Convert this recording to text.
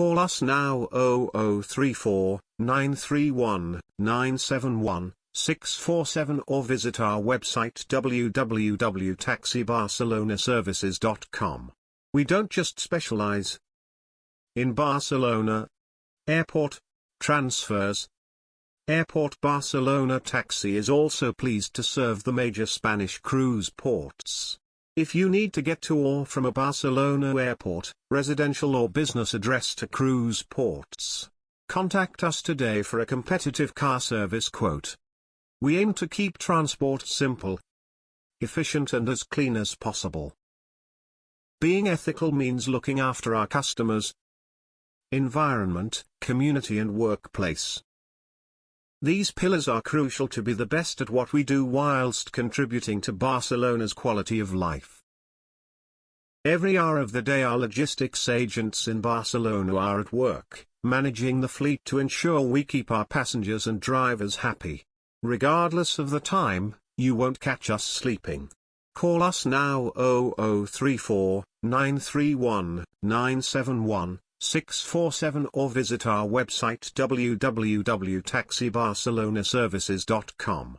Call us now 0034 931 971 647 or visit our website www.taxibarcelonaservices.com. We don't just specialize in Barcelona, airport, transfers. Airport Barcelona Taxi is also pleased to serve the major Spanish cruise ports. If you need to get to or from a Barcelona airport, residential or business address to cruise ports, contact us today for a competitive car service quote. We aim to keep transport simple, efficient and as clean as possible. Being ethical means looking after our customers, environment, community and workplace. These pillars are crucial to be the best at what we do whilst contributing to Barcelona's quality of life. Every hour of the day our logistics agents in Barcelona are at work, managing the fleet to ensure we keep our passengers and drivers happy. Regardless of the time, you won't catch us sleeping. Call us now 0034 931 971 647 or visit our website www.taxibarcelonaservices.com.